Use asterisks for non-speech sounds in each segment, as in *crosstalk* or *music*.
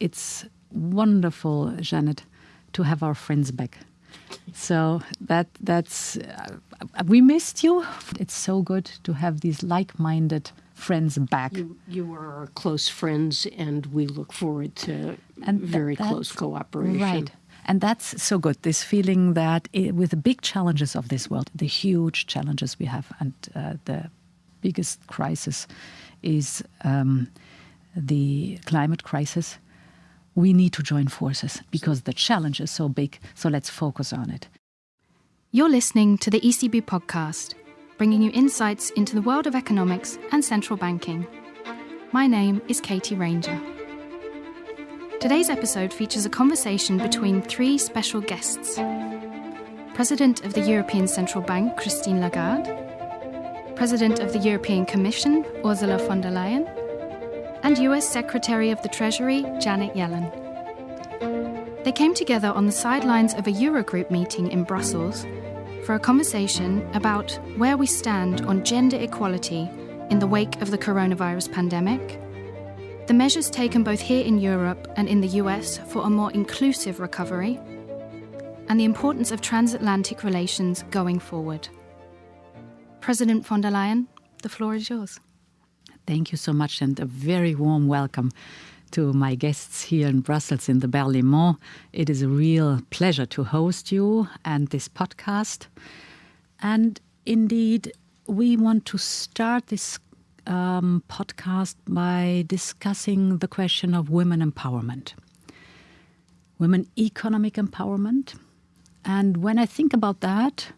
it's wonderful, Janet, to have our friends back. So that that's uh, we missed you. It's so good to have these like-minded friends back. You, you are our close friends, and we look forward to and very close cooperation. Right. And that's so good. This feeling that it, with the big challenges of this world, the huge challenges we have, and uh, the biggest crisis is um, the climate crisis. We need to join forces because the challenge is so big. So let's focus on it. You're listening to the ECB podcast, bringing you insights into the world of economics and central banking. My name is Katie Ranger. Today's episode features a conversation between three special guests President of the European Central Bank, Christine Lagarde, President of the European Commission, Ursula von der Leyen, and US Secretary of the Treasury, Janet Yellen. They came together on the sidelines of a Eurogroup meeting in Brussels for a conversation about where we stand on gender equality in the wake of the coronavirus pandemic the measures taken both here in Europe and in the US for a more inclusive recovery, and the importance of transatlantic relations going forward. President von der Leyen, the floor is yours. Thank you so much, and a very warm welcome to my guests here in Brussels in the Berlaymont. It is a real pleasure to host you and this podcast. And indeed, we want to start this um, podcast by discussing the question of women empowerment, women economic empowerment. And when I think about that,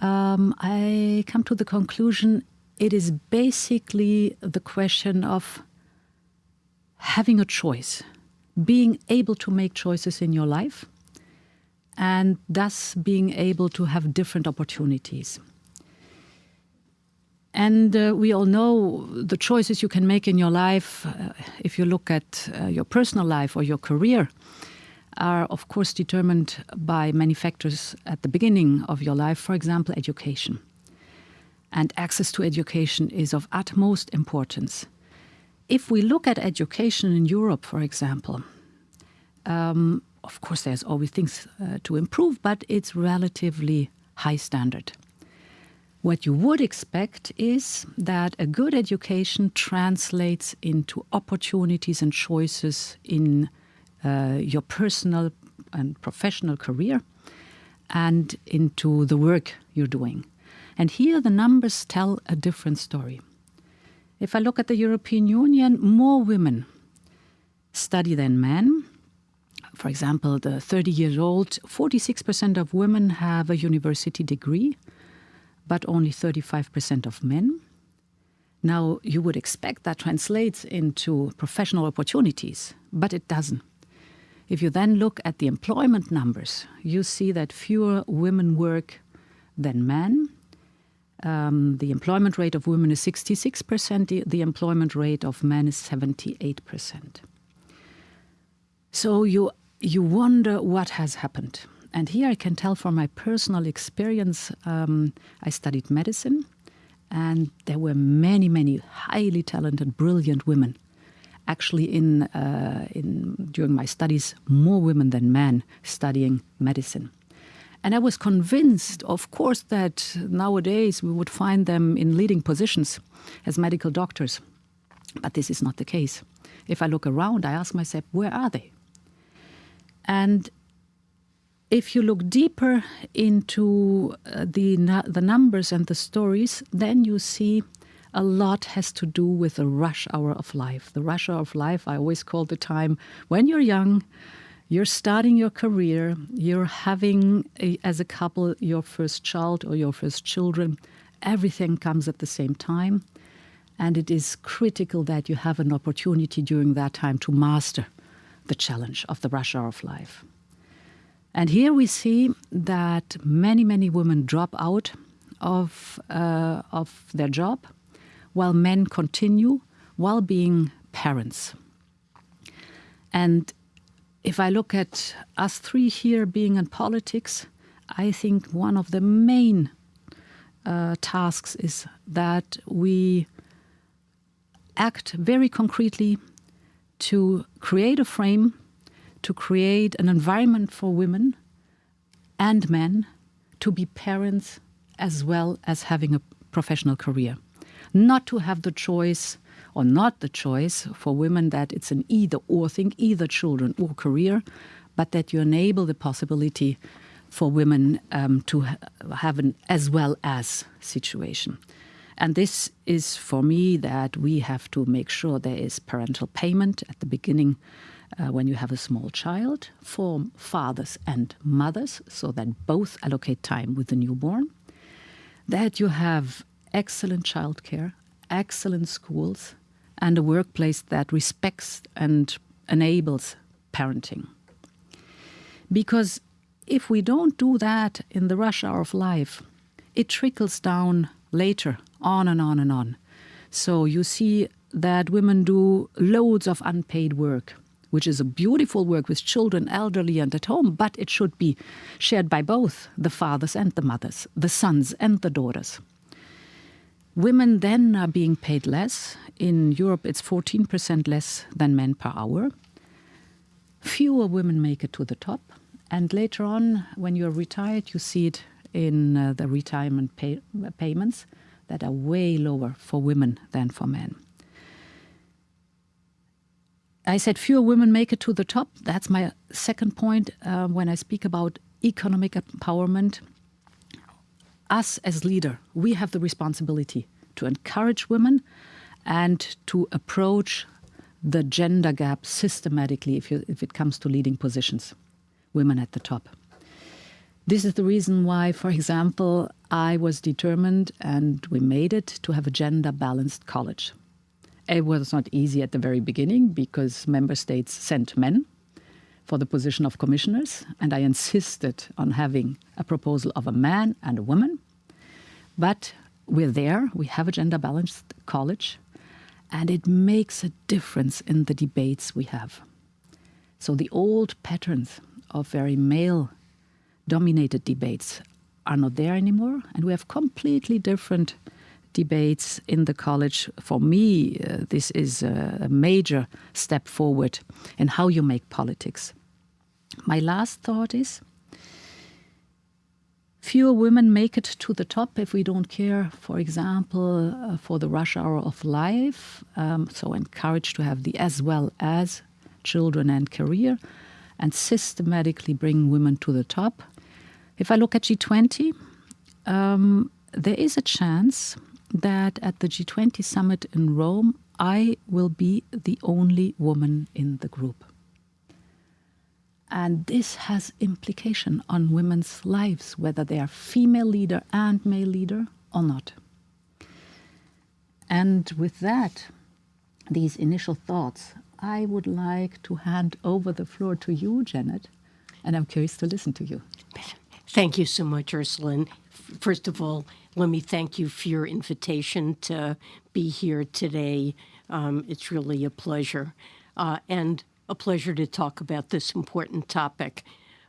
um, I come to the conclusion it is basically the question of having a choice, being able to make choices in your life, and thus being able to have different opportunities. And uh, we all know the choices you can make in your life, uh, if you look at uh, your personal life or your career, are of course determined by many factors at the beginning of your life, for example, education. And access to education is of utmost importance. If we look at education in Europe, for example, um, of course, there's always things uh, to improve, but it's relatively high standard. What you would expect is that a good education translates into opportunities and choices in uh, your personal and professional career and into the work you're doing. And here the numbers tell a different story. If I look at the European Union, more women study than men. For example, the 30 years old, 46% of women have a university degree but only 35% of men. Now, you would expect that translates into professional opportunities, but it doesn't. If you then look at the employment numbers, you see that fewer women work than men. Um, the employment rate of women is 66%, the, the employment rate of men is 78%. So you, you wonder what has happened. And here I can tell from my personal experience, um, I studied medicine, and there were many, many highly talented, brilliant women. Actually, in, uh, in during my studies, more women than men studying medicine. And I was convinced, of course, that nowadays we would find them in leading positions as medical doctors. But this is not the case. If I look around, I ask myself, where are they? And if you look deeper into uh, the the numbers and the stories, then you see a lot has to do with the rush hour of life. The rush hour of life, I always call the time when you're young, you're starting your career, you're having, a, as a couple, your first child or your first children. Everything comes at the same time. And it is critical that you have an opportunity during that time to master the challenge of the rush hour of life. And here we see that many, many women drop out of, uh, of their job while men continue while being parents. And if I look at us three here being in politics, I think one of the main uh, tasks is that we act very concretely to create a frame, to create an environment for women and men to be parents as well as having a professional career. Not to have the choice or not the choice for women that it's an either or thing, either children or career, but that you enable the possibility for women um, to ha have an as well as situation. And this is for me that we have to make sure there is parental payment at the beginning uh, when you have a small child for fathers and mothers, so that both allocate time with the newborn. That you have excellent childcare, excellent schools, and a workplace that respects and enables parenting. Because if we don't do that in the rush hour of life, it trickles down later, on and on and on. So you see that women do loads of unpaid work, which is a beautiful work with children, elderly, and at home, but it should be shared by both the fathers and the mothers, the sons and the daughters. Women then are being paid less. In Europe, it's 14% less than men per hour. Fewer women make it to the top. And later on, when you're retired, you see it in uh, the retirement pay payments that are way lower for women than for men. I said fewer women make it to the top. That's my second point uh, when I speak about economic empowerment. Us as leader, we have the responsibility to encourage women and to approach the gender gap systematically if, you, if it comes to leading positions, women at the top. This is the reason why, for example, I was determined and we made it to have a gender balanced college. It was not easy at the very beginning because member states sent men for the position of commissioners, and I insisted on having a proposal of a man and a woman. But we're there, we have a gender balanced college, and it makes a difference in the debates we have. So the old patterns of very male dominated debates are not there anymore, and we have completely different debates in the college. For me, uh, this is a, a major step forward in how you make politics. My last thought is fewer women make it to the top if we don't care, for example, uh, for the rush hour of life. Um, so encourage to have the as well as children and career and systematically bring women to the top. If I look at G20, um, there is a chance that at the G20 summit in Rome, I will be the only woman in the group. And this has implication on women's lives, whether they are female leader and male leader or not. And with that, these initial thoughts, I would like to hand over the floor to you, Janet, and I'm curious to listen to you. Thank you so much, Ursula. First of all, let me thank you for your invitation to be here today. Um, it's really a pleasure. Uh, and a pleasure to talk about this important topic.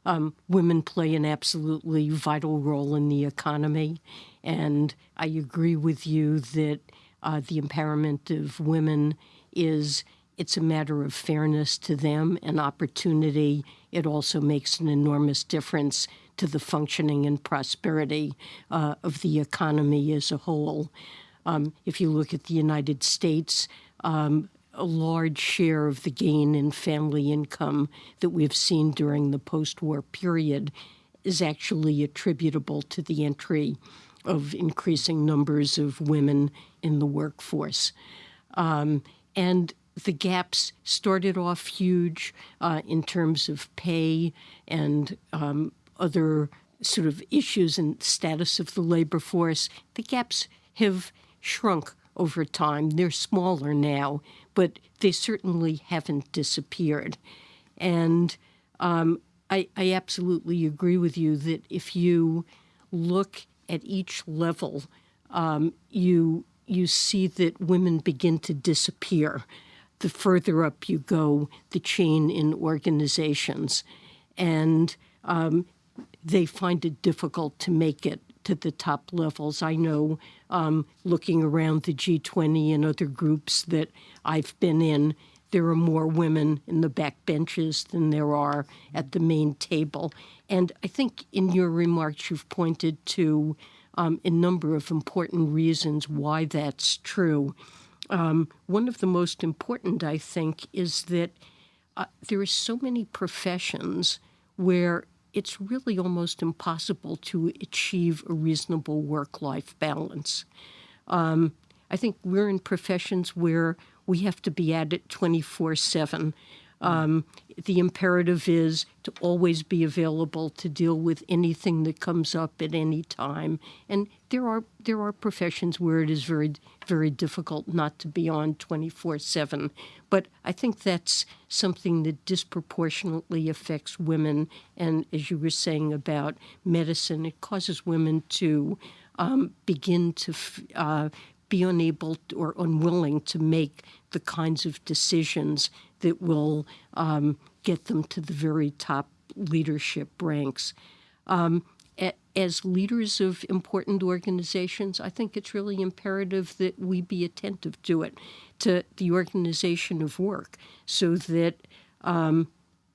Um, women play an absolutely vital role in the economy, and I agree with you that uh, the empowerment of women is it's a matter of fairness to them and opportunity. It also makes an enormous difference to the functioning and prosperity uh, of the economy as a whole. Um, if you look at the United States, um, a large share of the gain in family income that we've seen during the post-war period is actually attributable to the entry of increasing numbers of women in the workforce. Um, and the gaps started off huge uh, in terms of pay and um, other sort of issues and status of the labor force. The gaps have shrunk over time. They're smaller now, but they certainly haven't disappeared. And um, I, I absolutely agree with you that if you look at each level, um, you you see that women begin to disappear. The further up you go, the chain in organizations, and um, they find it difficult to make it to the top levels. I know um, looking around the G20 and other groups that I've been in, there are more women in the back benches than there are at the main table. And I think in your remarks, you've pointed to um, a number of important reasons why that's true. Um, one of the most important, I think, is that uh, there are so many professions where it's really almost impossible to achieve a reasonable work life balance. Um, I think we're in professions where we have to be at it 24 7. Um, the imperative is to always be available to deal with anything that comes up at any time. And there are there are professions where it is very very difficult not to be on 24/7. But I think that's something that disproportionately affects women. And as you were saying about medicine, it causes women to um, begin to uh, be unable or unwilling to make the kinds of decisions that will um, get them to the very top leadership ranks. Um, as leaders of important organizations, I think it's really imperative that we be attentive to it, to the organization of work, so that um,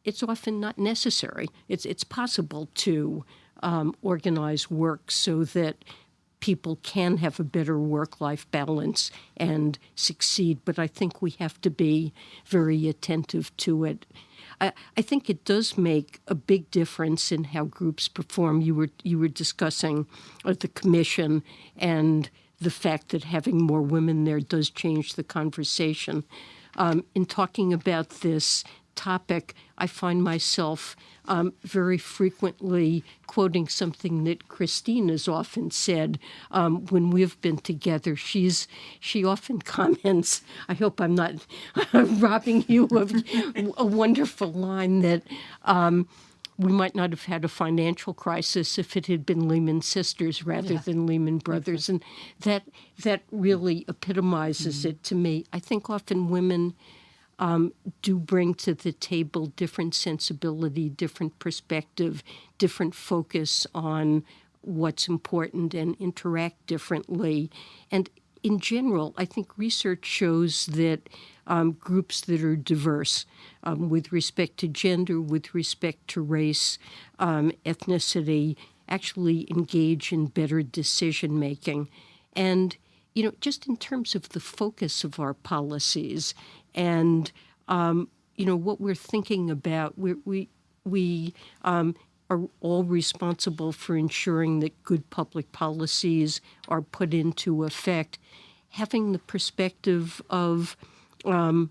it's often not necessary. It's it's possible to um, organize work so that people can have a better work life balance and succeed, but I think we have to be very attentive to it. I, think it does make a big difference in how groups perform. You were you were discussing uh, the commission and the fact that having more women there does change the conversation. Um, in talking about this topic, I find myself um, very frequently quoting something that Christine has often said um, when we've been together. She's she often *laughs* comments. I hope I'm not *laughs* robbing you of *laughs* a wonderful line that. Um, we might not have had a financial crisis if it had been Lehman Sisters rather yeah. than Lehman Brothers, and that that really epitomizes mm-hmm. it to me. I think often women um, do bring to the table different sensibility, different perspective, different focus on what's important and interact differently. And in general, I think research shows that um, groups that are diverse um, with respect to gender, with respect to race, um, ethnicity, actually engage in better decision making. And, you know, just in terms of the focus of our policies, and um, you know what we're thinking about. We we we um, are all responsible for ensuring that good public policies are put into effect. Having the perspective of um,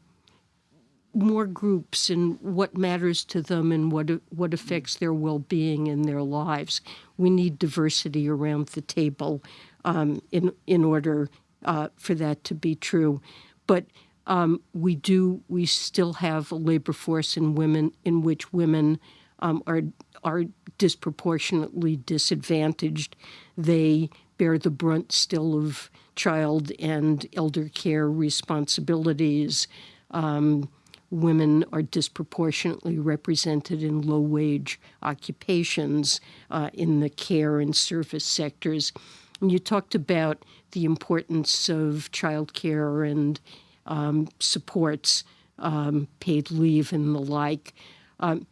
more groups and what matters to them and what what affects their well-being and their lives. We need diversity around the table um, in in order uh, for that to be true. But um, we do we still have a labor force in women in which women um, are are disproportionately disadvantaged. They bear the brunt still of child and elder care responsibilities. Um, women are disproportionately represented in low wage occupations uh, in the care and service sectors. And you talked about the importance of childcare and um, supports um, paid leave and the like. Um,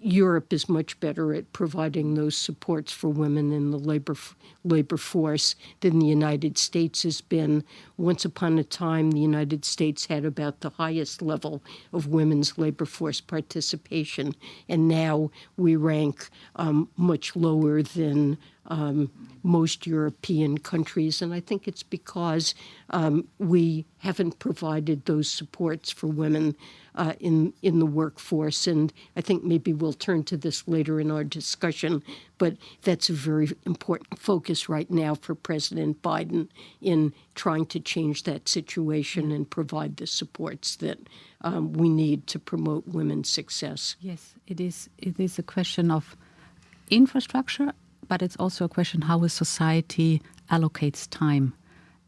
Europe is much better at providing those supports for women in the labor labor force than the United States has been. Once upon a time, the United States had about the highest level of women's labor force participation, and now we rank um, much lower than um, most European countries. And I think it's because um, we haven't provided those supports for women uh, in, in the workforce. And I think maybe we'll turn to this later in our discussion, but that's a very important focus right now for President Biden in trying to change that situation and provide the supports that um, we need to promote women's success. Yes, it is. It is a question of infrastructure but it's also a question how a society allocates time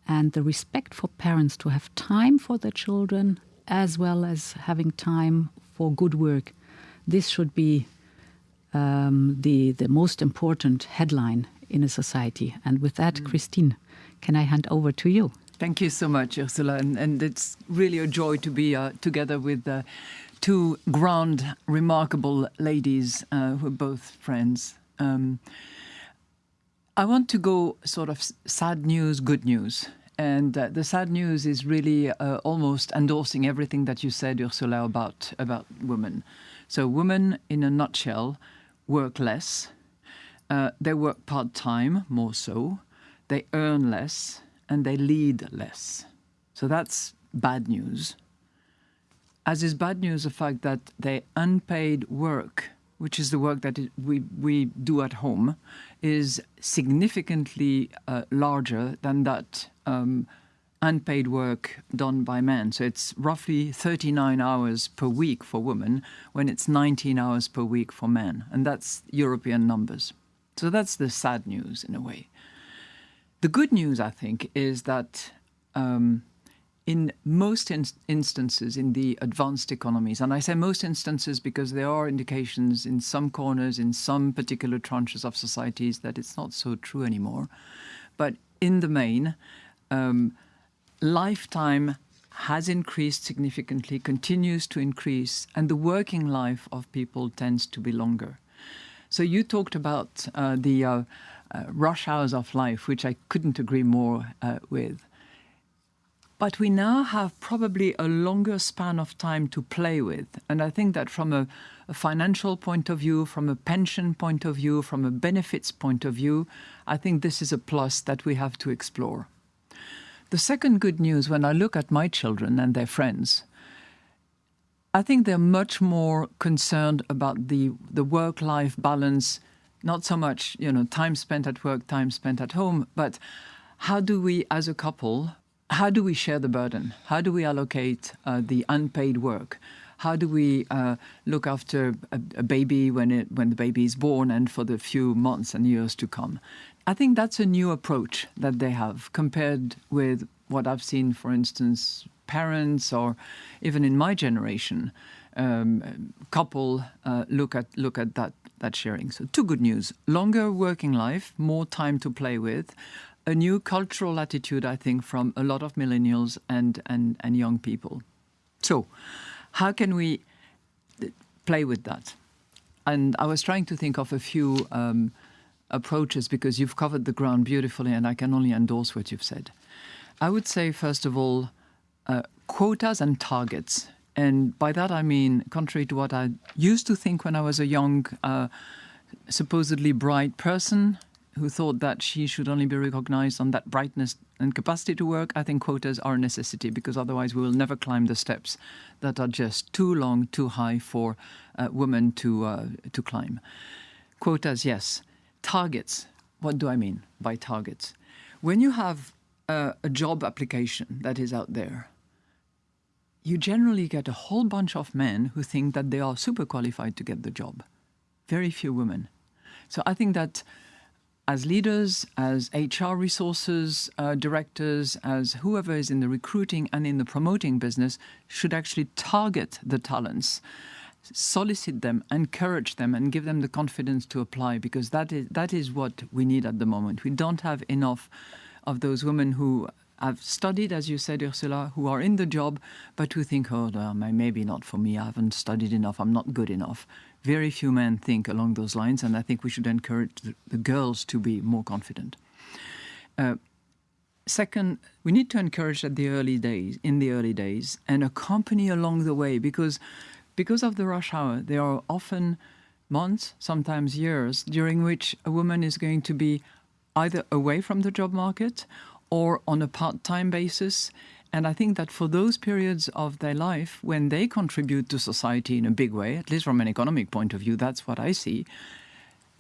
and the respect for parents to have time for their children as well as having time for good work. This should be um, the, the most important headline in a society. And with that, mm. Christine, can I hand over to you? Thank you so much, Ursula. And, and it's really a joy to be uh, together with uh, two grand, remarkable ladies uh, who are both friends. Um, I want to go sort of sad news, good news. And uh, the sad news is really uh, almost endorsing everything that you said, Ursula, about, about women. So, women, in a nutshell, work less. Uh, they work part time, more so. They earn less and they lead less. So that's bad news. As is bad news the fact that their unpaid work, which is the work that we, we do at home, is significantly uh, larger than that um, unpaid work done by men. So it's roughly 39 hours per week for women when it's 19 hours per week for men. And that's European numbers. So that's the sad news in a way. The good news, I think, is that um, in most in instances in the advanced economies, and I say most instances because there are indications in some corners, in some particular tranches of societies, that it's not so true anymore. But in the main, um, lifetime has increased significantly, continues to increase, and the working life of people tends to be longer. So you talked about uh, the uh, uh, rush hours of life, which I couldn't agree more uh, with. But we now have probably a longer span of time to play with. And I think that from a, a, financial point of view, from a pension point of view, from a benefits point of view, I think this is a plus that we have to explore. The second good news when I look at my children and their friends, I think they're much more concerned about the, the work life balance not so much you know time spent at work, time spent at home, but how do we, as a couple, how do we share the burden? How do we allocate uh, the unpaid work? How do we uh, look after a, a, baby when it when the baby is born and for the few months and years to come? I think that's a new approach that they have compared with what I've seen, for instance, parents or even in my generation, um, couple uh, look at look at that that sharing. So two good news: longer working life, more time to play with, a new cultural attitude, I think, from a lot of millennials and and and young people. So, how can we play with that? And I was trying to think of a few um, approaches because you've covered the ground beautifully, and I can only endorse what you've said. I would say, first of all, uh, quotas and targets and by that I mean, contrary to what I used to think when I was a young, uh, supposedly bright person who thought that she should only be recognized on that brightness and capacity to work, I think quotas are a necessity because otherwise we will never climb the steps that are just too long, too high for uh, women to, uh, to climb. Quotas, yes. Targets. What do I mean by targets? When you have a job application that is out there, you generally get a whole bunch of men who think that they are super qualified to get the job. Very few women. So I think that as leaders, as HR resources uh, directors, as whoever is in the recruiting and in the promoting business, should actually target the talents, solicit them, encourage them, and give them the confidence to apply because that is that is what we need at the moment. We don't have enough of those women who I've studied, as you said, Ursula, who are in the job, but who think, oh, maybe not for me. I haven't studied enough. I'm not good enough. Very few men think along those lines, and I think we should encourage the, the girls to be more confident. Uh, second, we need to encourage at the early days, in the early days, and accompany along the way, because because of the rush hour, there are often months, sometimes years, during which a woman is going to be either away from the job market or on a part time basis. And I think that for those periods of their life when they contribute to society in a big way, at least from an economic point of view, that's what I see,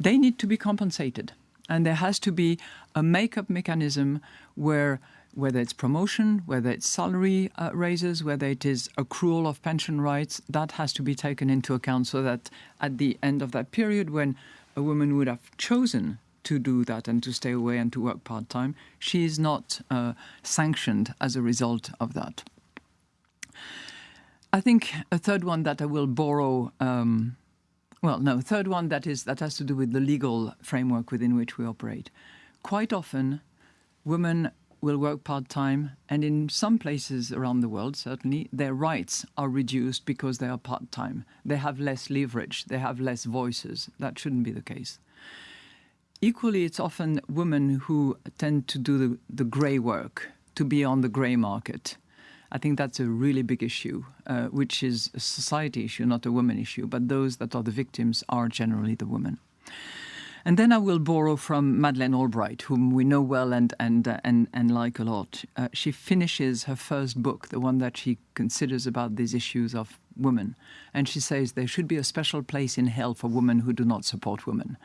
they need to be compensated. And there has to be a make-up mechanism where whether it's promotion, whether it's salary uh, raises, whether it is accrual of pension rights, that has to be taken into account so that at the end of that period when a woman would have chosen to do that and to stay away and to work part time. She is not uh, sanctioned as a result of that. I think a third one that I will borrow. Um, well, no, third one that is that has to do with the legal framework within which we operate. Quite often, women will work part time, and in some places around the world, certainly, their rights are reduced because they are part time. They have less leverage, they have less voices. That shouldn't be the case. Equally, it's often women who tend to do the, the grey work, to be on the grey market. I think that's a really big issue, uh, which is a society issue, not a women issue. But those that are the victims are generally the women. And then I will borrow from Madeleine Albright, whom we know well and and uh, and and like a lot. Uh, she finishes her first book, the one that she considers about these issues of women, and she says there should be a special place in hell for women who do not support women.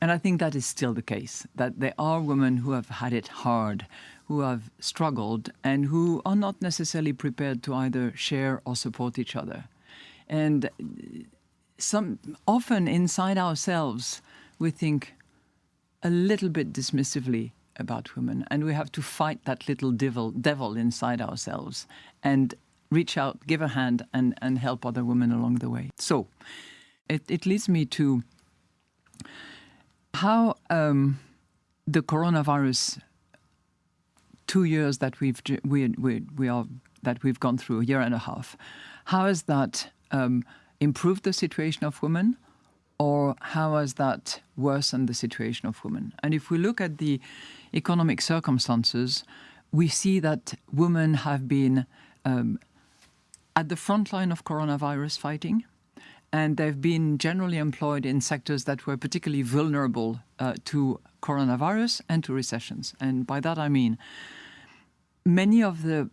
And I think that is still the case, that there are women who have had it hard, who have struggled, and who are not necessarily prepared to either share or support each other. And some often inside ourselves, we think a little bit dismissively about women, and we have to fight that little devil, devil inside ourselves and reach out, give a hand, and, and help other women along the way. So it, it leads me to how um, the coronavirus two years that we've we, we, we are that we've gone through a year and a half how has that um, improved the situation of women or how has that worsened the situation of women and if we look at the economic circumstances we see that women have been um, at the front line of coronavirus fighting and they've been generally employed in sectors that were particularly vulnerable uh, to coronavirus and to recessions. And by that I mean many of the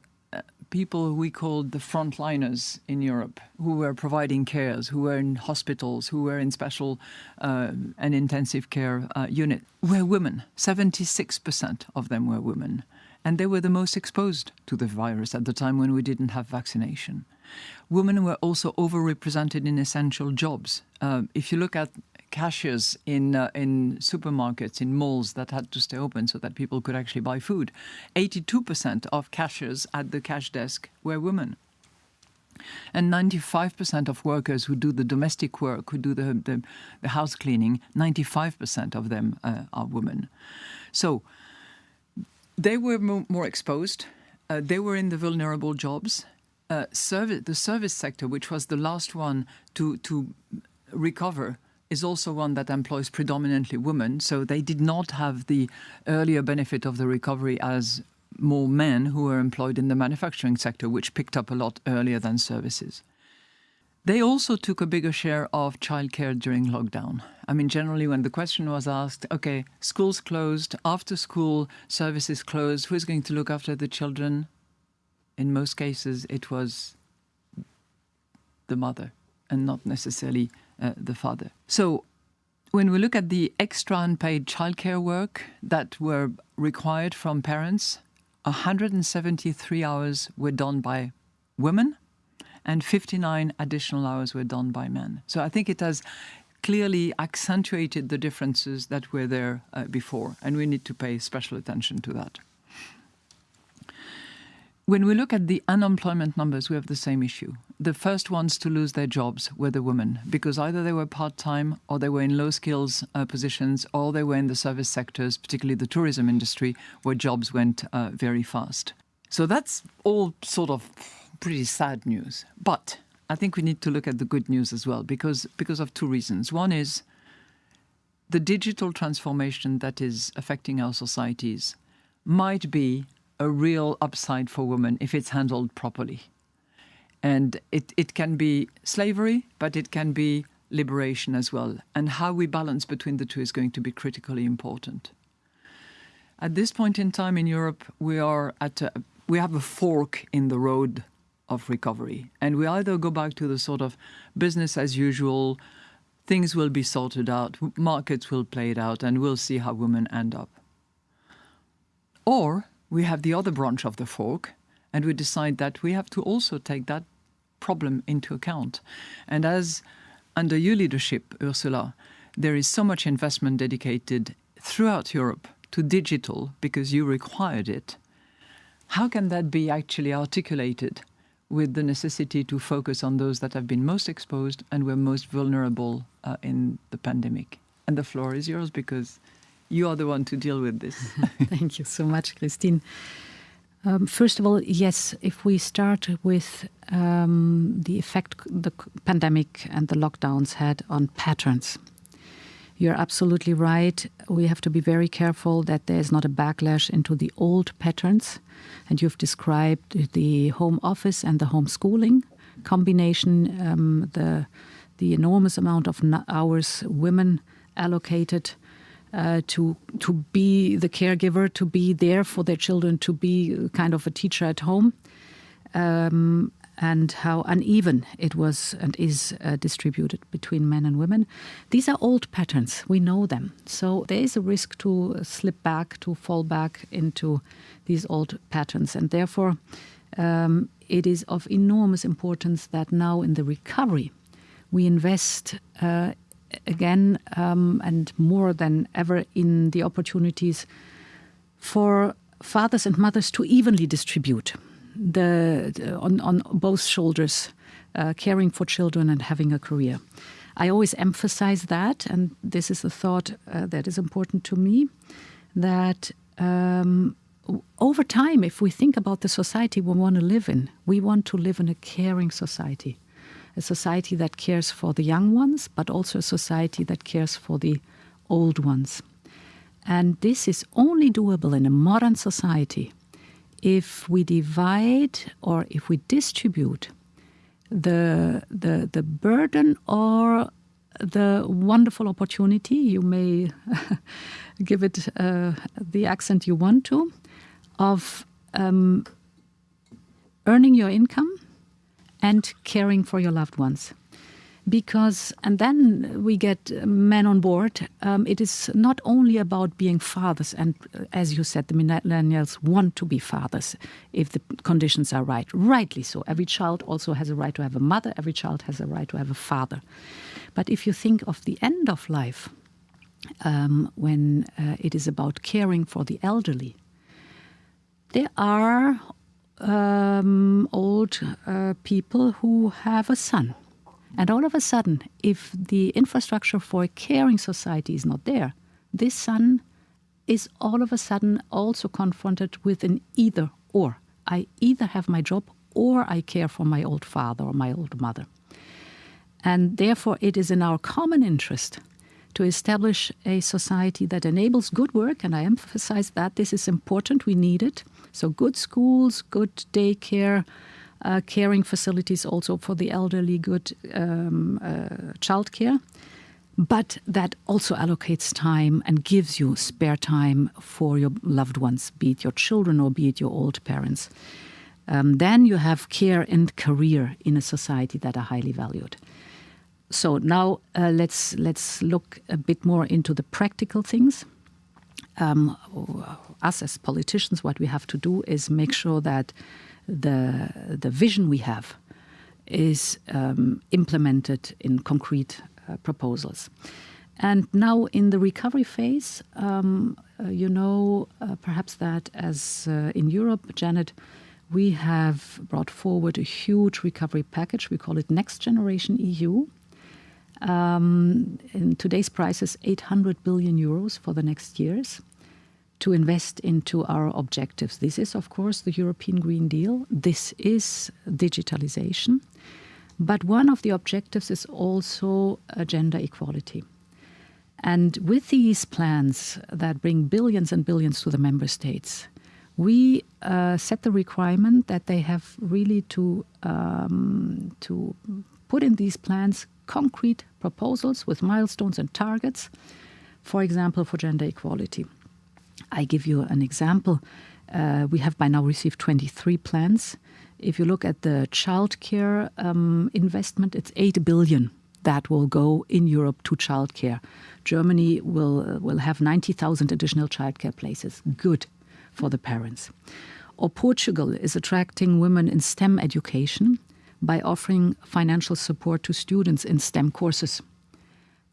people we called the frontliners in Europe, who were providing cares, who were in hospitals, who were in special uh, and intensive care uh, unit, were women. 76% of them were women. And they were the most exposed to the virus at the time when we didn't have vaccination. Women were also overrepresented in essential jobs. Uh, if you look at cashiers in uh, in supermarkets, in malls that had to stay open so that people could actually buy food, 82% of cashiers at the cash desk were women. And 95% of workers who do the domestic work, who do the, the, the house cleaning, 95% of them uh, are women. So they were more exposed. Uh, they were in the vulnerable jobs uh, service, the service sector, which was the last one to, to recover, is also one that employs predominantly women. So they did not have the earlier benefit of the recovery as more men who were employed in the manufacturing sector, which picked up a lot earlier than services. They also took a bigger share of childcare during lockdown. I mean, generally, when the question was asked, okay, schools closed, after school services closed, who's going to look after the children? in most cases it was the mother and not necessarily uh, the father. So when we look at the extra unpaid childcare work that were required from parents, 173 hours were done by women and 59 additional hours were done by men. So I think it has clearly accentuated the differences that were there uh, before, and we need to pay special attention to that. When we look at the unemployment numbers, we have the same issue. The first ones to lose their jobs were the women, because either they were part-time or they were in low skills uh, positions or they were in the service sectors, particularly the tourism industry, where jobs went uh, very fast. So that's all sort of pretty sad news. But I think we need to look at the good news as well, because, because of two reasons. One is the digital transformation that is affecting our societies might be a real upside for women if it's handled properly. And it, it can be slavery, but it can be liberation as well. And how we balance between the two is going to be critically important. At this point in time in Europe, we are at a, we have a fork in the road of recovery, and we either go back to the sort of business as usual, things will be sorted out, markets will play it out, and we'll see how women end up. Or we have the other branch of the fork, and we decide that we have to also take that problem into account. And as under your leadership, Ursula, there is so much investment dedicated throughout Europe to digital because you required it. How can that be actually articulated with the necessity to focus on those that have been most exposed and were most vulnerable uh, in the pandemic? And the floor is yours because you are the one to deal with this. *laughs* Thank you so much, Christine. Um, first of all, yes, if we start with um, the effect the pandemic and the lockdowns had on patterns, you're absolutely right. We have to be very careful that there is not a backlash into the old patterns. And you've described the home office and the homeschooling combination, um, the the enormous amount of hours women allocated uh, to to be the caregiver, to be there for their children, to be kind of a teacher at home, um, and how uneven it was and is uh, distributed between men and women. These are old patterns. We know them. So there is a risk to slip back, to fall back into these old patterns, and therefore. Um, it is of enormous importance that now in the recovery we invest uh, again um, and more than ever in the opportunities for fathers and mothers to evenly distribute the, on, on both shoulders, uh, caring for children and having a career. I always emphasize that, and this is a thought uh, that is important to me, that um, over time, if we think about the society we want to live in, we want to live in a caring society a society that cares for the young ones, but also a society that cares for the old ones. And this is only doable in a modern society if we divide or if we distribute the, the, the burden or the wonderful opportunity, you may *laughs* give it uh, the accent you want to, of um, earning your income and caring for your loved ones. Because, and then we get men on board. Um, it is not only about being fathers, and uh, as you said, the millennials want to be fathers if the conditions are right. Rightly so. Every child also has a right to have a mother, every child has a right to have a father. But if you think of the end of life, um, when uh, it is about caring for the elderly, there are um, old uh, people who have a son. And all of a sudden, if the infrastructure for a caring society is not there, this son is all of a sudden also confronted with an either or. I either have my job or I care for my old father or my old mother. And therefore, it is in our common interest to establish a society that enables good work, and I emphasize that this is important, we need it. So, good schools, good daycare, uh, caring facilities also for the elderly, good um, uh, childcare, but that also allocates time and gives you spare time for your loved ones, be it your children or be it your old parents. Um, then you have care and career in a society that are highly valued. So now uh, let's let's look a bit more into the practical things. Um, us as politicians, what we have to do is make sure that the the vision we have is um, implemented in concrete uh, proposals. And now in the recovery phase, um, uh, you know uh, perhaps that as uh, in Europe, Janet, we have brought forward a huge recovery package. We call it Next Generation EU um, in today's prices, 800 billion euros for the next years to invest into our objectives. This is, of course, the European Green Deal. This is digitalization. But one of the objectives is also gender equality. And with these plans that bring billions and billions to the member states, we uh, set the requirement that they have really to um, to put in these plans concrete proposals with milestones and targets, for example, for gender equality. I give you an example. Uh, we have by now received 23 plans. If you look at the childcare um, investment, it's 8 billion that will go in Europe to childcare. Germany will uh, will have 90,000 additional childcare places. Good for the parents. Or Portugal is attracting women in STEM education by offering financial support to students in STEM courses.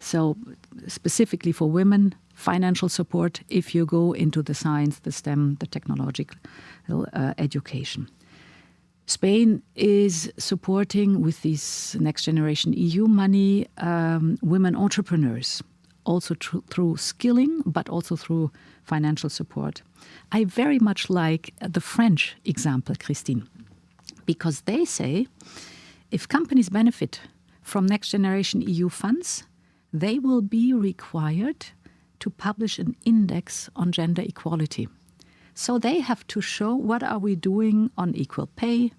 So, specifically for women, financial support if you go into the science, the STEM, the technological uh, education. Spain is supporting with this next generation EU money um, women entrepreneurs also through skilling, but also through financial support. I very much like the French example, Christine, because they say if companies benefit from next generation EU funds, they will be required to publish an index on gender equality. So they have to show what are we doing on equal pay,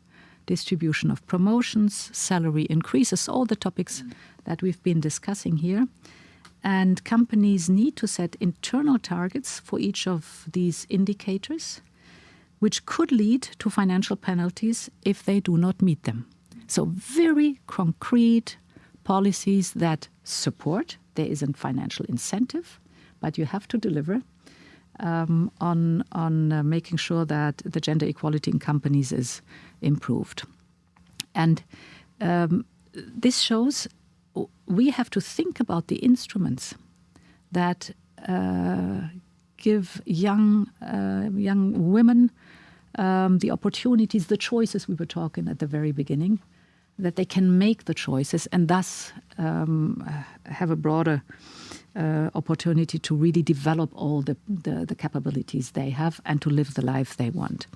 distribution of promotions, salary increases, all the topics that we've been discussing here. And companies need to set internal targets for each of these indicators, which could lead to financial penalties if they do not meet them. So, very concrete policies that support. There isn't financial incentive, but you have to deliver um, on on uh, making sure that the gender equality in companies is improved. And um, this shows we have to think about the instruments that uh, give young uh, young women um, the opportunities, the choices we were talking at the very beginning, that they can make the choices and thus um, have a broader opportunity to really develop all the, the, the, capabilities they have and to live the life they want.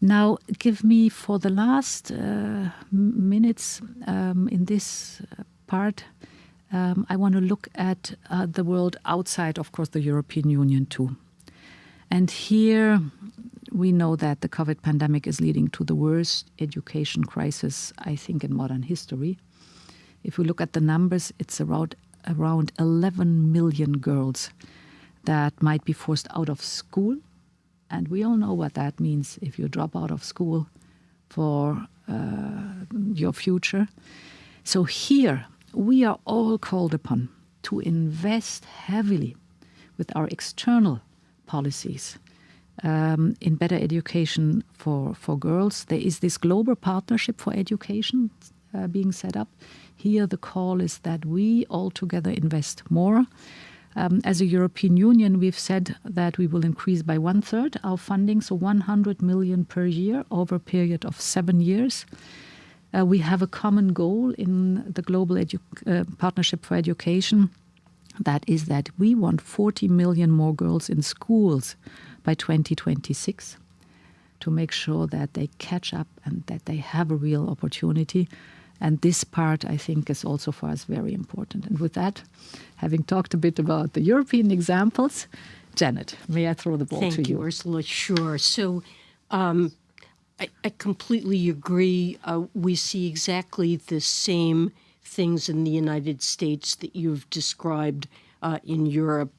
Now, give me for the last uh, minutes um, in this part, um, I want to look at uh, the world outside, of course, the European Union too. And here we know that the COVID pandemic is leading to the worst education crisis, I think, in modern history. If we look at the numbers, it's around around 11 million girls that might be forced out of school. And we all know what that means if you drop out of school for uh, your future. So here, we are all called upon to invest heavily with our external policies um, in better education for, for girls. There is this global partnership for education uh, being set up. Here, the call is that we all together invest more. Um, as a European Union, we've said that we will increase by one third our funding, so 100 million per year over a period of seven years. Uh, we have a common goal in the Global Edu uh, Partnership for Education. That is that we want 40 million more girls in schools by 2026 to make sure that they catch up and that they have a real opportunity. And this part, I think, is also for us very important. And with that, having talked a bit about the European examples, Janet, may I throw the ball Thank to you? you, Ursula. Sure. So um, I, I, completely agree. Uh, we see exactly the same things in the United States that you've described uh, in Europe.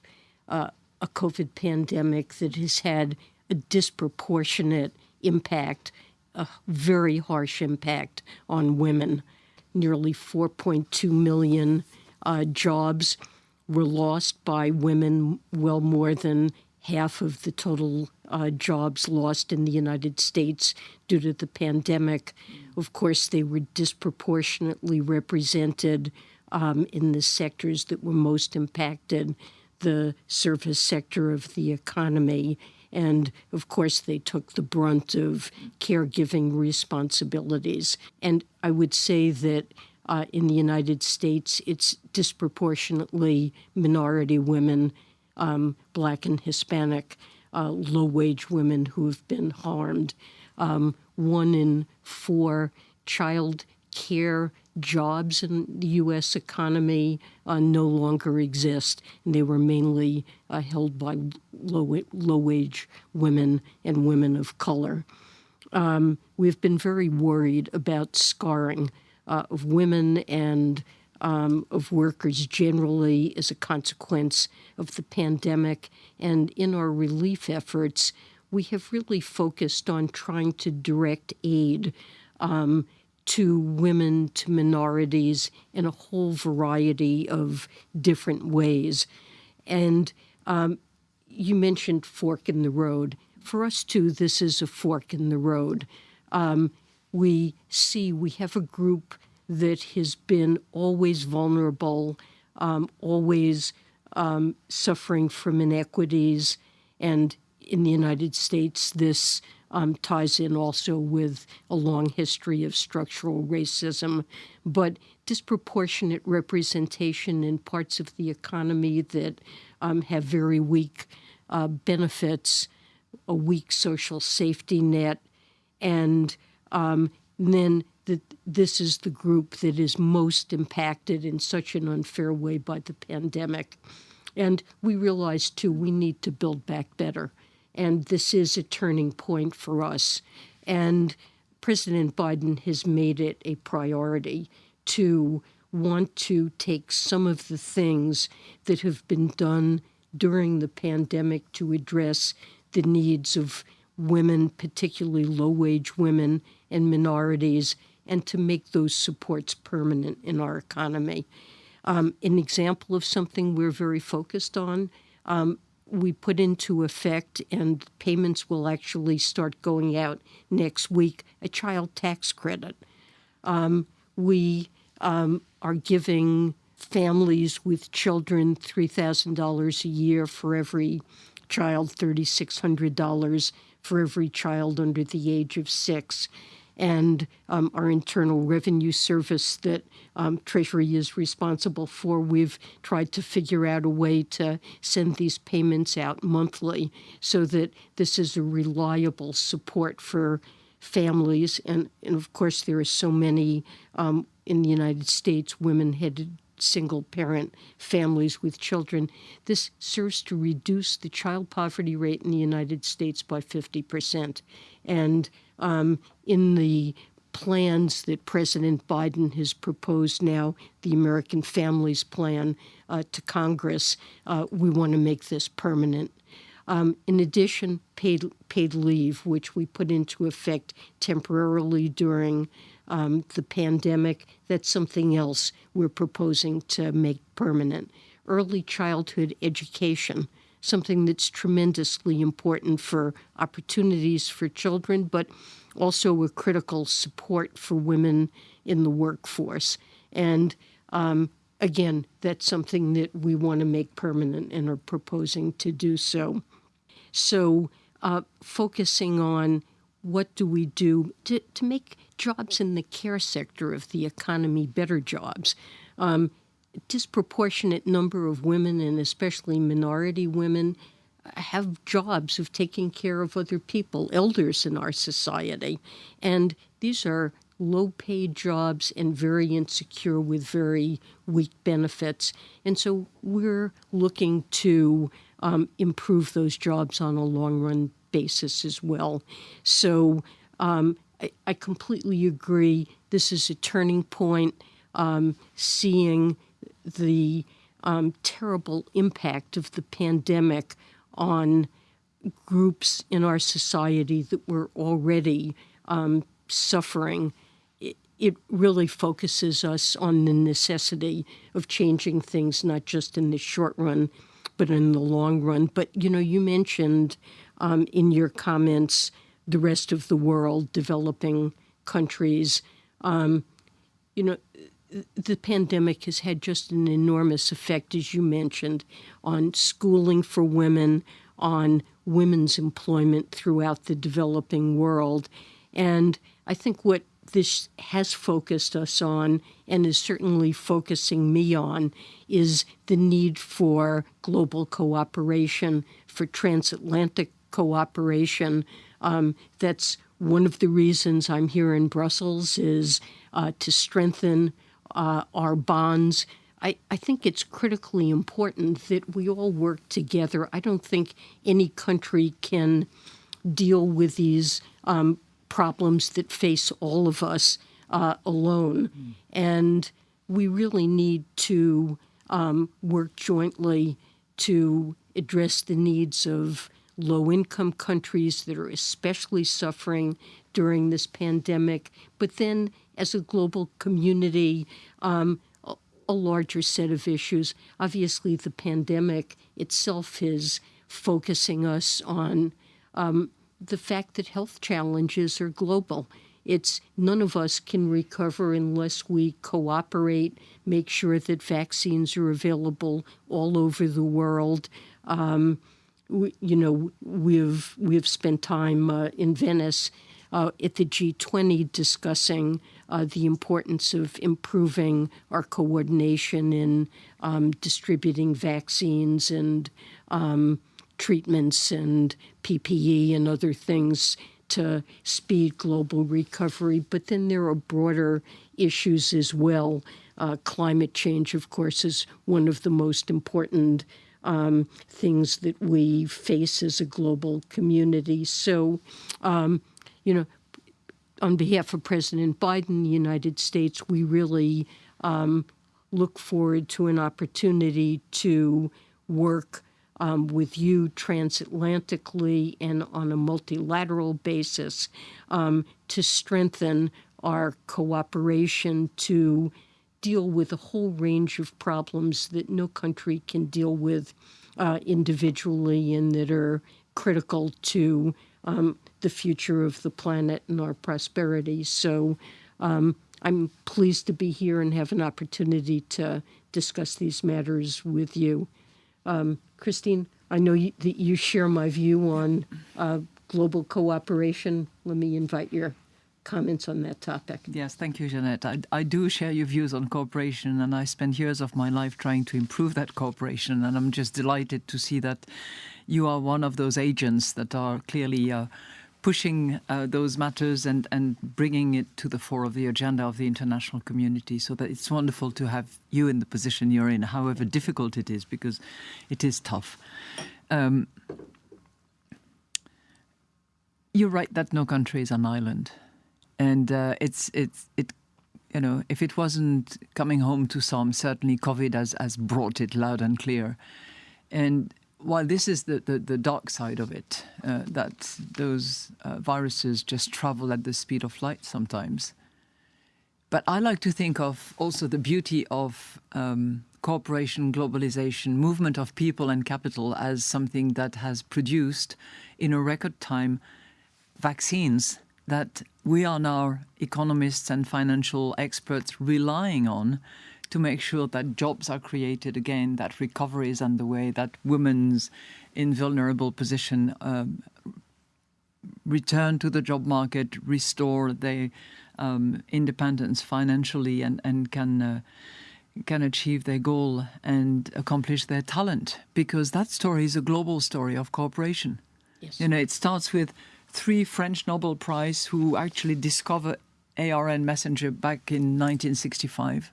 Uh, a COVID pandemic that has had a disproportionate impact, a very harsh impact on women nearly 4.2 million uh, jobs were lost by women, well more than half of the total uh, jobs lost in the United States due to the pandemic. Of course, they were disproportionately represented um, in the sectors that were most impacted the service sector of the economy and of course, they took the brunt of caregiving responsibilities. And I would say that uh, in the United States, it's disproportionately minority women, um, black and Hispanic, uh, low wage women who have been harmed. Um, one in four child care jobs in the U.S. economy uh, no longer exist, and they were mainly uh, held by low, low wage women and women of color. Um, we've been very worried about scarring uh, of women and um, of workers generally as a consequence of the pandemic. And in our relief efforts, we have really focused on trying to direct aid um, to women, to minorities in a whole variety of different ways. And um, you mentioned fork in the road. For us, too, this is a fork in the road. Um, we see we have a group that has been always vulnerable, um, always um, suffering from inequities. And in the United States, this um, ties in also with a long history of structural racism, but disproportionate representation in parts of the economy that um, have very weak uh, benefits, a weak social safety net, and um, then that this is the group that is most impacted in such an unfair way by the pandemic. And we realize, too, we need to build back better and this is a turning point for us. And President Biden has made it a priority to want to take some of the things that have been done during the pandemic to address the needs of women, particularly low wage women and minorities, and to make those supports permanent in our economy. Um, an example of something we're very focused on um, we put into effect, and payments will actually start going out next week, a child tax credit. Um, we um, are giving families with children $3,000 a year for every child, $3,600 for every child under the age of six and um, our Internal Revenue Service that um, Treasury is responsible for. We've tried to figure out a way to send these payments out monthly so that this is a reliable support for families. And, and of course, there are so many um, in the United States women headed single parent families with children. This serves to reduce the child poverty rate in the United States by 50%. And um, in the plans that President Biden has proposed now, the American Families Plan, uh, to Congress, uh, we want to make this permanent. Um, in addition, paid paid leave, which we put into effect temporarily during um, the pandemic, that's something else we're proposing to make permanent. Early childhood education, something that's tremendously important for opportunities for children, but also a critical support for women in the workforce. And um, again, that's something that we want to make permanent and are proposing to do so. So, uh, focusing on what do we do to, to make jobs in the care sector of the economy better jobs. Um, disproportionate number of women, and especially minority women, have jobs of taking care of other people, elders in our society. And these are low paid jobs and very insecure with very weak benefits. And so we're looking to um, improve those jobs on a long run basis as well. So um, I, I, completely agree. This is a turning point, um, seeing the um, terrible impact of the pandemic on groups in our society that were already um, suffering. It, really focuses us on the necessity of changing things, not just in the short run, but in the long run. But you know, you mentioned um, in your comments the rest of the world, developing countries. Um, you know, the pandemic has had just an enormous effect, as you mentioned, on schooling for women, on women's employment throughout the developing world. And I think what this has focused us on and is certainly focusing me on is the need for global cooperation, for transatlantic cooperation. Um, that's one of the reasons I'm here in Brussels is uh, to strengthen uh, our bonds. I, I think it's critically important that we all work together. I don't think any country can deal with these um, problems that face all of us uh, alone. Mm. And we really need to um, work jointly to address the needs of low income countries that are especially suffering during this pandemic, but then as a global community, um, a, larger set of issues. Obviously, the pandemic itself is focusing us on um, the fact that health challenges are global. It's none of us can recover unless we cooperate, make sure that vaccines are available all over the world. Um, we, you know, we've we've spent time uh, in Venice uh, at the G20 discussing uh, the importance of improving our coordination in um, distributing vaccines and um, treatments and PPE and other things to speed global recovery. But then there are broader issues as well. Uh, climate change, of course, is one of the most important um, things that we face as a global community. So, um, you know, on behalf of President Biden, the United States, we really um, look forward to an opportunity to work um, with you transatlantically and on a multilateral basis um, to strengthen our cooperation to deal with a whole range of problems that no country can deal with uh, individually and that are critical to um, the future of the planet and our prosperity. So um, I'm pleased to be here and have an opportunity to discuss these matters with you. Um, Christine, I know you, that you share my view on uh, global cooperation. Let me invite your comments on that topic. Yes, thank you, Jeanette. I, I, do share your views on cooperation, and I spent years of my life trying to improve that cooperation. And I'm just delighted to see that you are one of those agents that are clearly uh, pushing uh, those matters and, and bringing it to the fore of the agenda of the international community. So that it's wonderful to have you in the position you're in, however difficult it is, because it is tough. Um, you're right that no country is an island and uh, it's it's it you know if it wasn't coming home to some certainly covid has has brought it loud and clear and while this is the, the, the dark side of it, uh, that those uh, viruses just travel at the speed of light sometimes. But I like to think of also the beauty of um, cooperation, globalization, movement of people and capital as something that has produced in a record time vaccines that we are now economists and financial experts relying on to make sure that jobs are created again, that recovery is underway, that women's in vulnerable position um, return to the job market, restore their um, independence financially, and and can. Uh, can achieve their goal and accomplish their talent because that story is a global story of cooperation. Yes. You know, it starts with three French Nobel Prize who actually discovered ARN messenger back in 1965.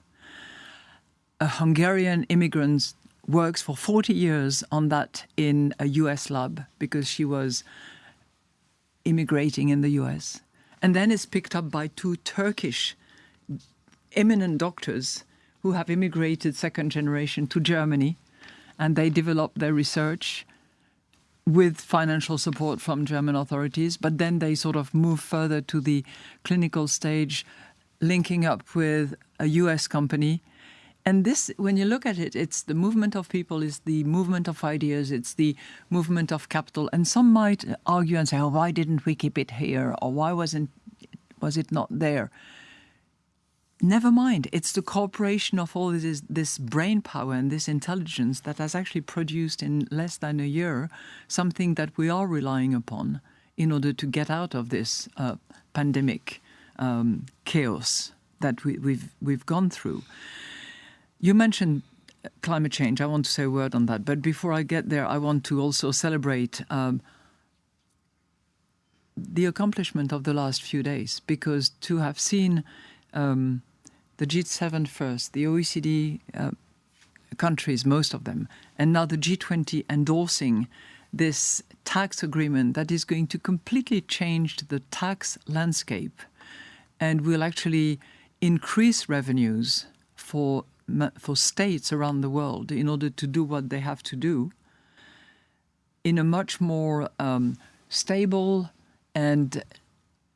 A Hungarian immigrant works for 40 years on that in a US lab because she was immigrating in the US. And then it's picked up by two Turkish eminent doctors who have immigrated second generation to Germany and they develop their research with financial support from German authorities, but then they sort of move further to the clinical stage, linking up with a US company. And this, when you look at it, it's the movement of people, it's the movement of ideas, it's the movement of capital. And some might argue and say, oh, why didn't we keep it here? Or why wasn't was it not there? Never mind. It's the cooperation of all this, this brain power and this intelligence that has actually produced in less than a year something that we are relying upon in order to get out of this uh, pandemic um, chaos that we, we've we've gone through. You mentioned climate change. I want to say a word on that, but before I get there, I want to also celebrate. Um, the accomplishment of the last few days, because to have seen um, the G7 first, the OECD uh, countries, most of them, and now the G20 endorsing this tax agreement that is going to completely change the tax landscape and will actually increase revenues for for states around the world in order to do what they have to do in a much more um, stable and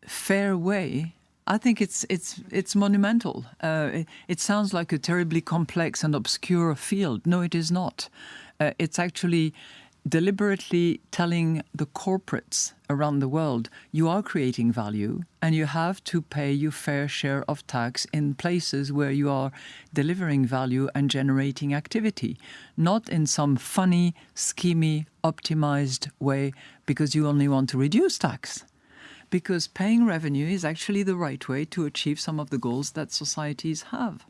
fair way I think it's it's it's monumental. Uh, it, it, sounds like a terribly complex and obscure field. No, it is not. Uh, it's actually deliberately telling the corporates around the world you are creating value and you have to pay your fair share of tax in places where you are delivering value and generating activity, not in some funny, schemy, optimized way because you only want to reduce tax. Because paying revenue is actually the right way to achieve some of the goals that societies have.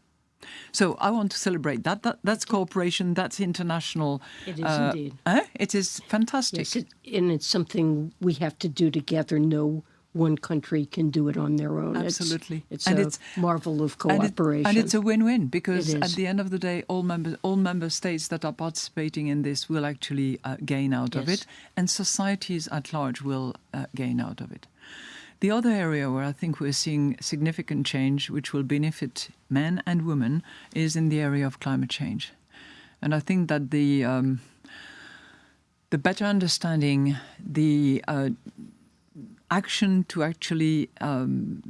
So I want to celebrate that. that that's cooperation. That's international. It is uh, indeed. Eh? It is fantastic. Yes, it, and it's something we have to do together. No one country can do it on their own. Absolutely, it's, it's and a it's, marvel of cooperation. And, it, and, it's a win-win because at the end of the day, all member all member states that are participating in this will actually uh, gain out yes. of it, and societies at large will uh, gain out of it. The other area where I think we're seeing significant change, which will benefit men and women, is in the area of climate change. And I think that the um, the better understanding, the uh, action to actually um,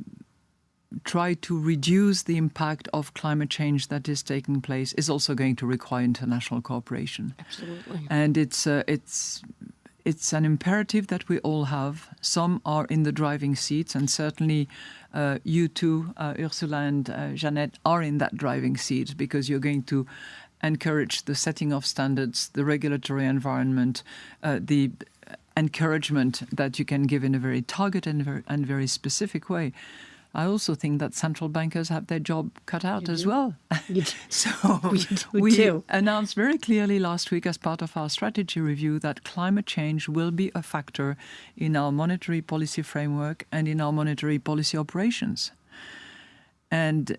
try to reduce the impact of climate change that is taking place is also going to require international cooperation. Absolutely. And it's uh, it's it's an imperative that we all have. Some are in the driving seats, and certainly uh, you two, uh, Ursula and uh, Jeanette, are in that driving seat because you're going to encourage the setting of standards, the regulatory environment, uh, the encouragement that you can give in a very targeted and very, and very specific way. I also think that central bankers have their job cut out as well. *laughs* so *laughs* we, we announced very clearly last week, as part of our strategy review, that climate change will be a factor in our monetary policy framework and in our monetary policy operations. And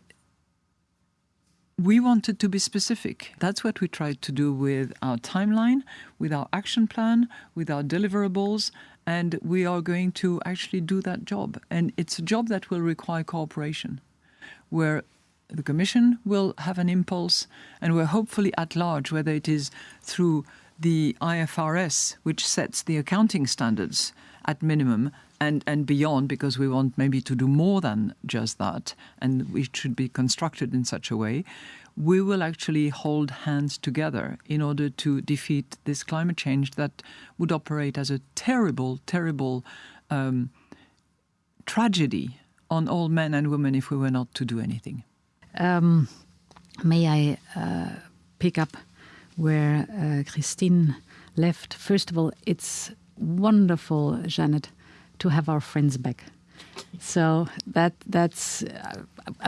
we wanted to be specific. That's what we tried to do with our timeline, with our action plan, with our deliverables, and we are going to actually do that job. And it's a job that will require cooperation, where the Commission will have an impulse, and we're hopefully at large, whether it is through the IFRS, which sets the accounting standards at minimum and, and beyond, because we want maybe to do more than just that, and we should be constructed in such a way we will actually hold hands together in order to defeat this climate change that would operate as a terrible, terrible um, tragedy on all men and women if we were not to do anything. Um, may I uh, pick up where uh, Christine left? First of all, it's wonderful, Janet, to have our friends back. So that that's uh,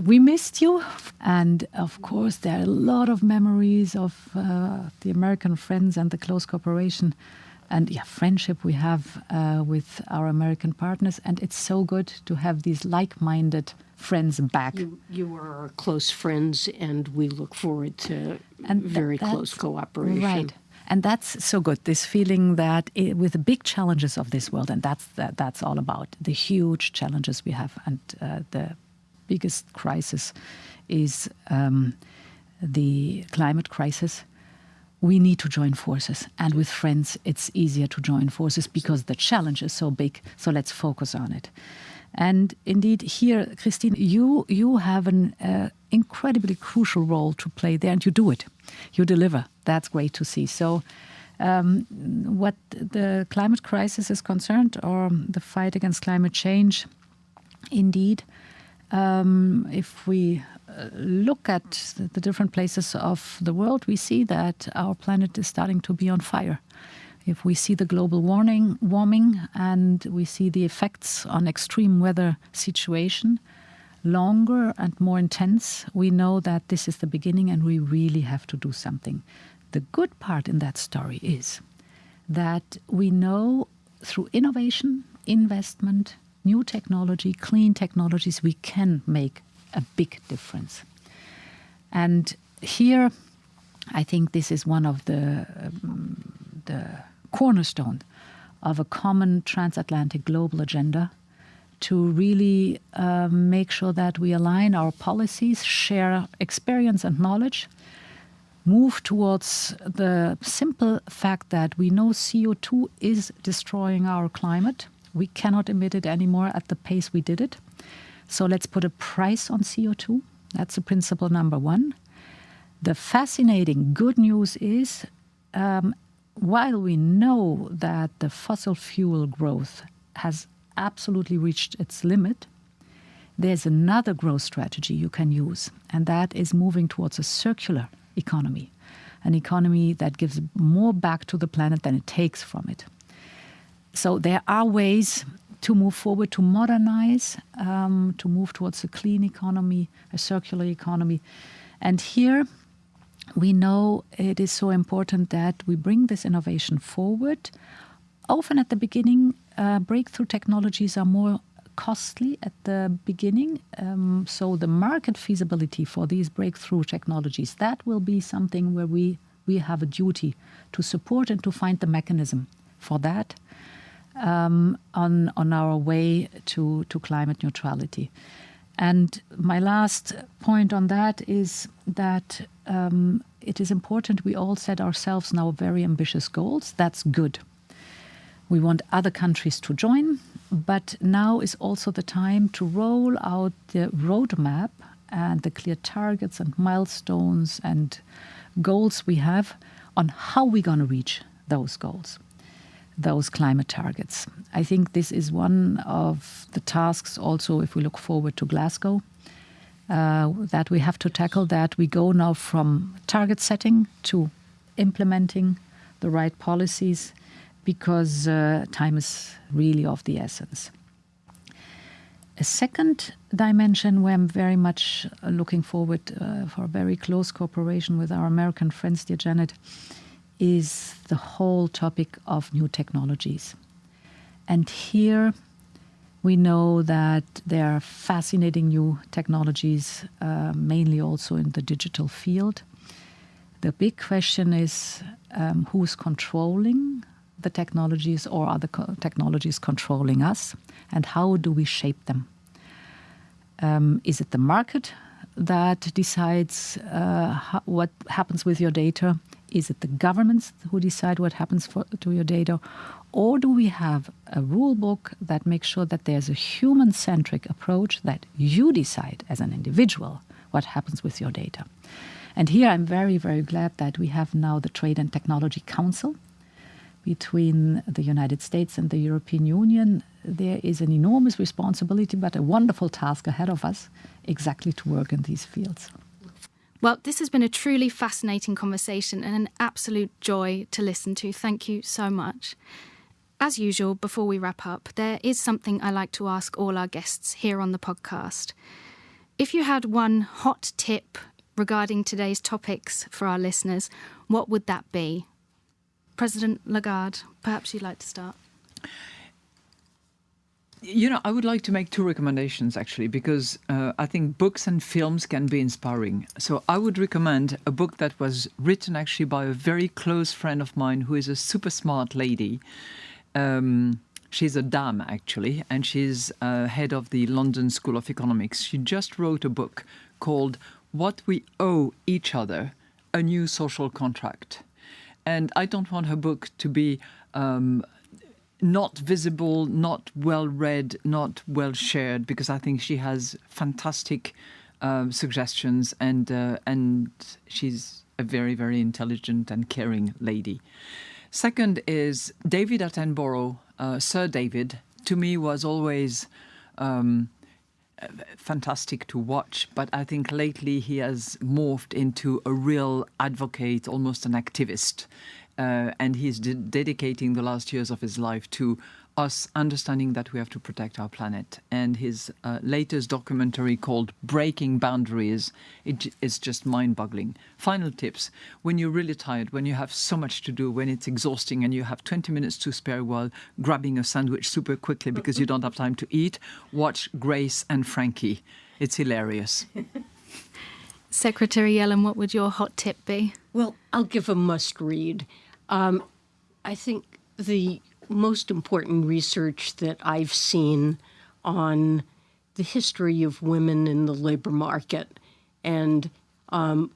we missed you, and of course there are a lot of memories of uh, the American friends and the close cooperation, and yeah, friendship we have uh, with our American partners, and it's so good to have these like-minded friends back. You, you are our close friends, and we look forward to and very close cooperation. Right and that's so good. This feeling that it, with the big challenges of this world, and that's that, that's all about the huge challenges we have, and uh, the biggest crisis is um, the climate crisis. We need to join forces, and with friends, it's easier to join forces because the challenge is so big. So let's focus on it. And indeed, here, Christine, you you have an uh, incredibly crucial role to play there, and you do it. You deliver. That's great to see. So, um, what the climate crisis is concerned, or the fight against climate change, indeed, um, if we uh, look at the different places of the world, we see that our planet is starting to be on fire if we see the global warming, warming and we see the effects on extreme weather situation longer and more intense, we know that this is the beginning and we really have to do something. The good part in that story is that we know through innovation, investment, new technology, clean technologies, we can make a big difference. And here, I think this is one of the um, the cornerstone of a common transatlantic global agenda to really uh, make sure that we align our policies, share experience and knowledge, move towards the simple fact that we know CO2 is destroying our climate. We cannot emit it anymore at the pace we did it. So let's put a price on CO2. That's the principle number one. The fascinating good news is um, while we know that the fossil fuel growth has absolutely reached its limit, there's another growth strategy you can use, and that is moving towards a circular economy, an economy that gives more back to the planet than it takes from it. So there are ways to move forward, to modernize, um, to move towards a clean economy, a circular economy. And here we know it is so important that we bring this innovation forward. Often at the beginning, uh, breakthrough technologies are more costly at the beginning. Um, so the market feasibility for these breakthrough technologies, that will be something where we, we have a duty to support and to find the mechanism for that um, on, on our way to, to climate neutrality. And my last point on that is that um, it is important we all set ourselves now very ambitious goals. That's good. We want other countries to join, but now is also the time to roll out the roadmap and the clear targets and milestones and goals we have on how we're going to reach those goals those climate targets. I think this is one of the tasks also if we look forward to Glasgow. Uh, that we have to tackle that we go now from target setting to implementing the right policies because uh, time is really of the essence. A second dimension where I'm very much looking forward uh, for very close cooperation with our American friends, dear Janet, is the whole topic of new technologies. And here we know that there are fascinating new technologies, uh, mainly also in the digital field. The big question is um, who's controlling the technologies or are the co technologies controlling us and how do we shape them? Um, is it the market that decides uh, what happens with your data? Is it the governments who decide what happens for, to your data? Or do we have a rule book that makes sure that there's a human centric approach that you decide as an individual what happens with your data? And here I'm very, very glad that we have now the Trade and Technology Council between the United States and the European Union. There is an enormous responsibility, but a wonderful task ahead of us exactly to work in these fields. Well, this has been a truly fascinating conversation and an absolute joy to listen to. Thank you so much. As usual, before we wrap up, there is something I like to ask all our guests here on the podcast. If you had one hot tip regarding today's topics for our listeners, what would that be? President Lagarde, perhaps you'd like to start. You know, I would like to make two recommendations actually, because uh, I think books and films can be inspiring. So I would recommend a book that was written actually by a very close friend of mine who is a super smart lady. Um, she's a dame actually, and she's uh, head of the London School of Economics. She just wrote a book called What We Owe Each Other A New Social Contract. And I don't want her book to be um, not visible, not well read, not well shared, because I think she has fantastic uh, suggestions and uh, and she's a very very intelligent and caring lady. Second is David Attenborough, uh, Sir David. To me, was always. Um, fantastic to watch, but I think lately he has morphed into a real advocate, almost an activist uh, and he's de dedicating the last years of his life to us understanding that we have to protect our planet. And his uh, latest documentary called Breaking Boundaries it is just mind-boggling. Final tips: when you're really tired, when you have so much to do, when it's exhausting, and you have 20 minutes to spare while grabbing a sandwich super quickly because you don't have time to eat, watch Grace and Frankie. It's hilarious. *laughs* Secretary Yellen, what would your hot tip be? Well, I'll give a must read. Um, I think the most important research that I've seen on the history of women in the labor market and um,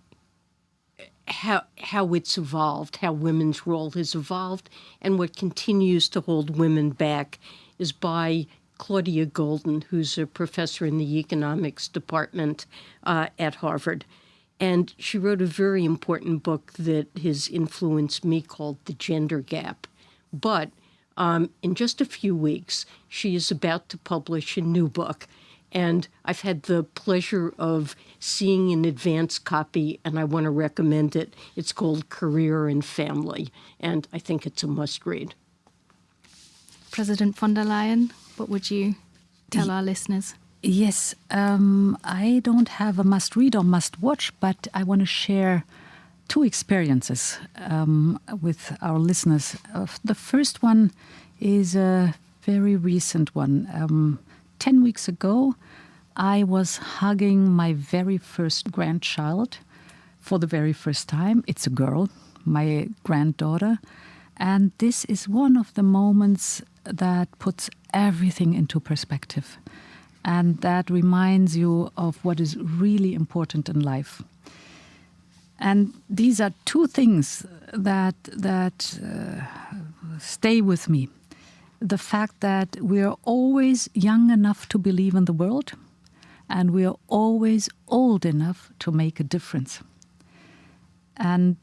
how how it's evolved, how women's role has evolved, and what continues to hold women back is by Claudia Goldin, who's a professor in the economics department uh, at Harvard. And she wrote a very important book that has influenced me called The Gender Gap. But um, in just a few weeks, she is about to publish a new book. And I've had the pleasure of seeing an advance copy, and I want to recommend it. It's called Career and Family, and I think it's a must read. President von der Leyen, what would you tell our listeners? Yes, um, I don't have a must read or must watch, but I want to share two experiences um, with our listeners. Uh, the first one is a very recent one. Um, 10 weeks ago, I was hugging my very first grandchild for the very first time. It's a girl, my granddaughter. And this is one of the moments that puts everything into perspective and that reminds you of what is really important in life. And these are two things that that uh, stay with me. The fact that we are always young enough to believe in the world, and we are always old enough to make a difference. And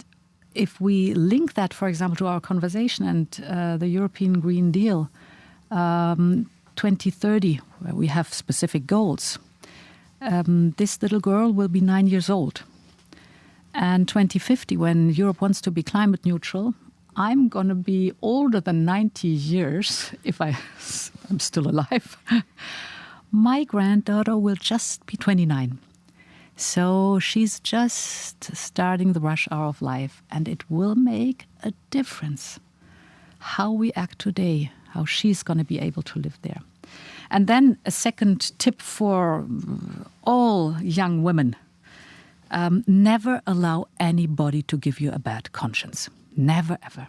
if we link that, for example, to our conversation and uh, the European Green Deal, um, 2030, where we have specific goals, um, this little girl will be nine years old. And 2050, when Europe wants to be climate neutral, I'm going to be older than 90 years if I *laughs* am still alive. *laughs* My granddaughter will just be 29. So she's just starting the rush hour of life, and it will make a difference how we act today, how she's going to be able to live there. And then a second tip for all young women um, never allow anybody to give you a bad conscience. Never, ever.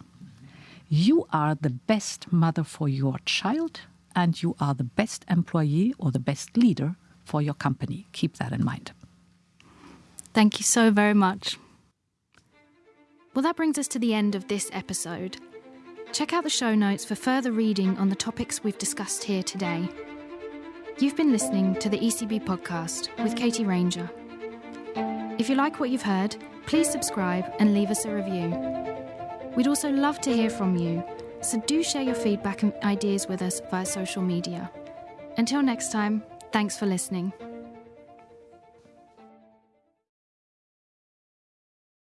You are the best mother for your child, and you are the best employee or the best leader for your company. Keep that in mind. Thank you so very much. Well, that brings us to the end of this episode. Check out the show notes for further reading on the topics we've discussed here today. You've been listening to the ECB podcast with Katie Ranger. If you like what you've heard, please subscribe and leave us a review. We'd also love to hear from you, so do share your feedback and ideas with us via social media. Until next time, thanks for listening.